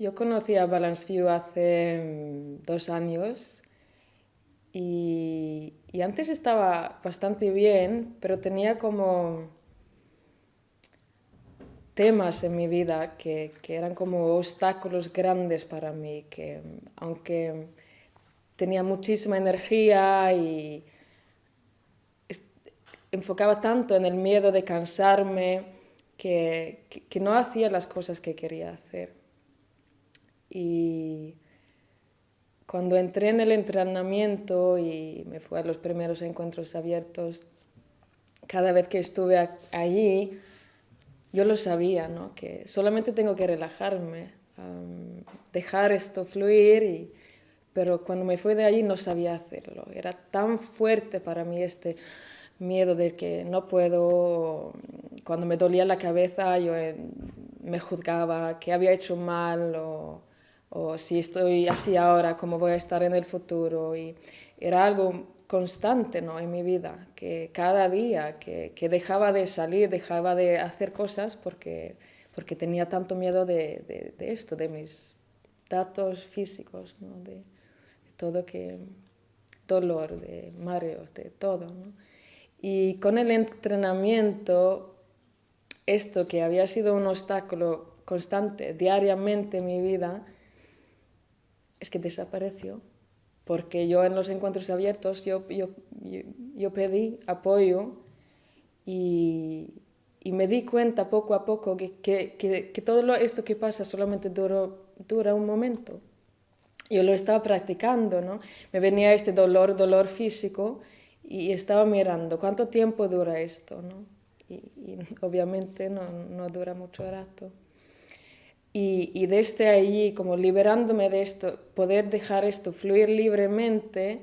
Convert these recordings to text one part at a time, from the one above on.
Yo conocí a Balance View hace mm, dos años y, antes estaba bastante bien, pero tenía como temas en mi vida que, eran como obstáculos grandes para mí, que aunque tenía muchísima energía y enfocaba tanto en el miedo de cansarme que no hacía las cosas que quería hacer. Y cuando entré en el entrenamiento y me fui a los primeros encuentros abiertos, cada vez que estuve allí, yo lo sabía, ¿no? que solamente tengo que relajarme, dejar esto fluir, y, pero cuando me fui de allí no sabía hacerlo. Era tan fuerte para mí este miedo de que no puedo, cuando me dolía la cabeza yo eh, me juzgaba que había hecho mal o o si estoy así ahora, cómo voy a estar en el futuro. Y era algo constante ¿no? en mi vida, que cada día que, que, dejaba de salir, dejaba de hacer cosas porque, porque tenía tanto miedo de, de, esto, de mis datos físicos, ¿no? de, todo que dolor, de mareos, de todo. ¿no? Y con el entrenamiento, esto que había sido un obstáculo constante diariamente en mi vida, es que desapareció, porque yo en los encuentros abiertos yo, yo, yo, pedí apoyo y, y, me di cuenta poco a poco que, que, que, todo esto que pasa solamente dura un momento. Yo lo estaba practicando, ¿no? Me venía este dolor, dolor físico, y estaba mirando cuánto tiempo dura esto, ¿no? Y, y obviamente no, no dura mucho rato. Y, desde allí, como liberándome de esto, poder dejar esto fluir libremente,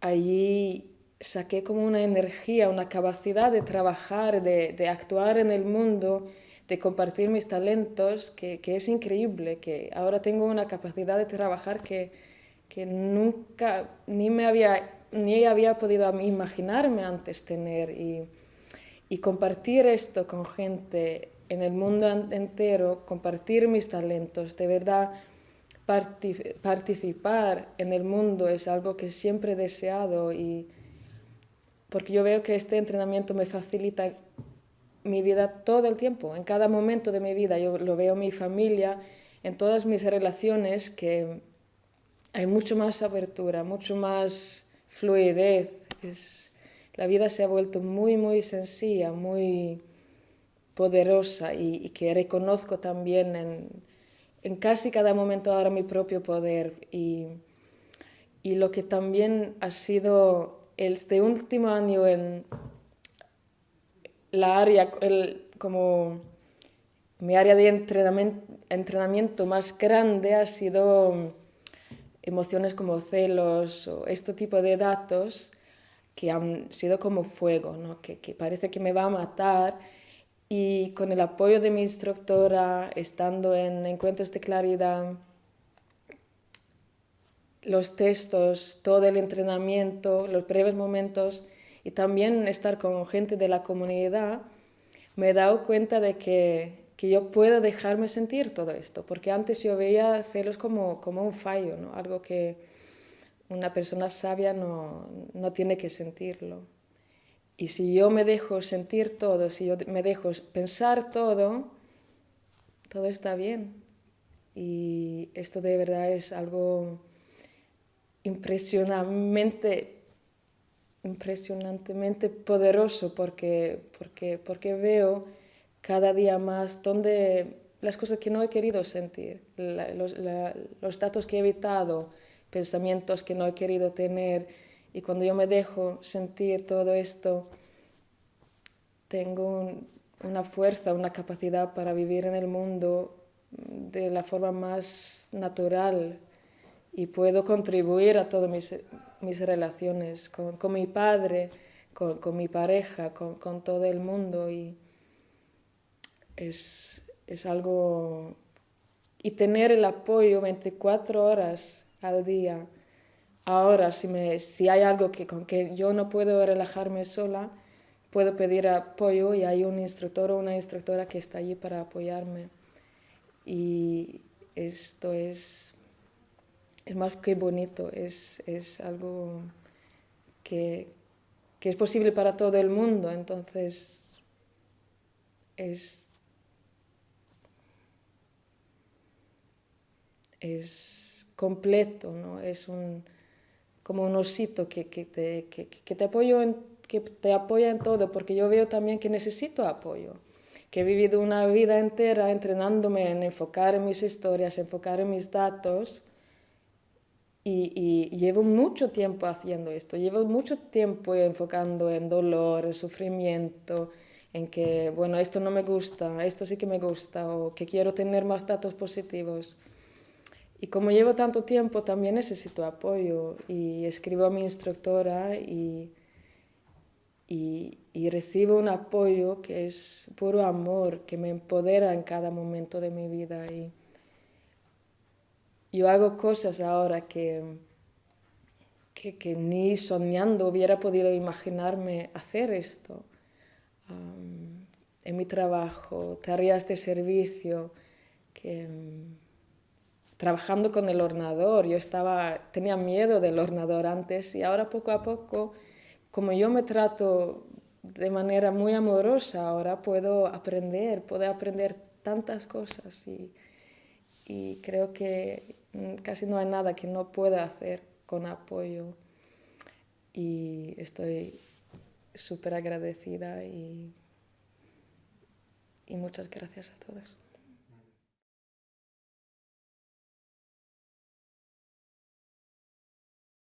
allí saqué como una energía, una capacidad de trabajar, de, actuar en el mundo, de compartir mis talentos, que, es increíble, que ahora tengo una capacidad de trabajar que, que nunca ni me había, ni había podido imaginarme antes tener. Y, y compartir esto con gente en el mundo entero, compartir mis talentos, de verdad participar en el mundo es algo que siempre he deseado y porque yo veo que este entrenamiento me facilita mi vida todo el tiempo, en cada momento de mi vida. Yo lo veo en mi familia, en todas mis relaciones, que hay mucho más apertura, mucho más fluidez. Es, la vida se ha vuelto muy, muy sencilla, muy poderosa y, que reconozco también en, en, casi cada momento ahora mi propio poder y, y lo que también ha sido este último año en la área, el, como mi área de entrenamiento, entrenamiento más grande ha sido emociones como celos o este tipo de datos que han sido como fuego, ¿no? que, que parece que me va a matar y con el apoyo de mi instructora, estando en encuentros de claridad, los textos, todo el entrenamiento, los breves momentos y también estar con gente de la comunidad, me he dado cuenta de que, que yo puedo dejarme sentir todo esto, porque antes yo veía celos como, como un fallo, ¿no? algo que una persona sabia no, no tiene que sentirlo. Y si yo me dejo sentir todo, si yo me dejo pensar todo, todo está bien. Y esto de verdad es algo impresionantemente, impresionantemente poderoso porque, porque, porque veo cada día más donde las cosas que no he querido sentir, los, los datos que he evitado, pensamientos que no he querido tener, y cuando yo me dejo sentir todo esto, tengo una fuerza, una capacidad para vivir en el mundo de la forma más natural. Y puedo contribuir a todas mis, mis relaciones con, con, mi padre, con, con mi pareja, con, con, todo el mundo. Y es, es algo... Y tener el apoyo 24 horas al día Ahora, si, me, si hay algo que, con que yo no puedo relajarme sola, puedo pedir apoyo y hay un instructor o una instructora que está allí para apoyarme. Y esto es, es más que bonito, es, es algo que, que es posible para todo el mundo, entonces es es completo, ¿no? es un, como un osito que, que, te, que, que te, apoyo en, que te apoya en todo, porque yo veo también que necesito apoyo, que he vivido una vida entera entrenándome en enfocar en mis historias, enfocar en mis datos, y, y, llevo mucho tiempo haciendo esto, llevo mucho tiempo enfocando en dolor, en sufrimiento, en que, bueno, esto no me gusta, esto sí que me gusta, o que quiero tener más datos positivos. Y como llevo tanto tiempo, también necesito apoyo y escribo a mi instructora y, y, y, recibo un apoyo que es puro amor, que me empodera en cada momento de mi vida. Y yo hago cosas ahora que, que, que ni soñando hubiera podido imaginarme hacer esto. Um, en mi trabajo, tareas de servicio, que trabajando con el ordenador. Yo estaba, tenía miedo del ordenador antes y ahora poco a poco, como yo me trato de manera muy amorosa, ahora puedo aprender, puedo aprender tantas cosas y, y creo que casi no hay nada que no pueda hacer con apoyo y estoy súper agradecida y, y muchas gracias a todos.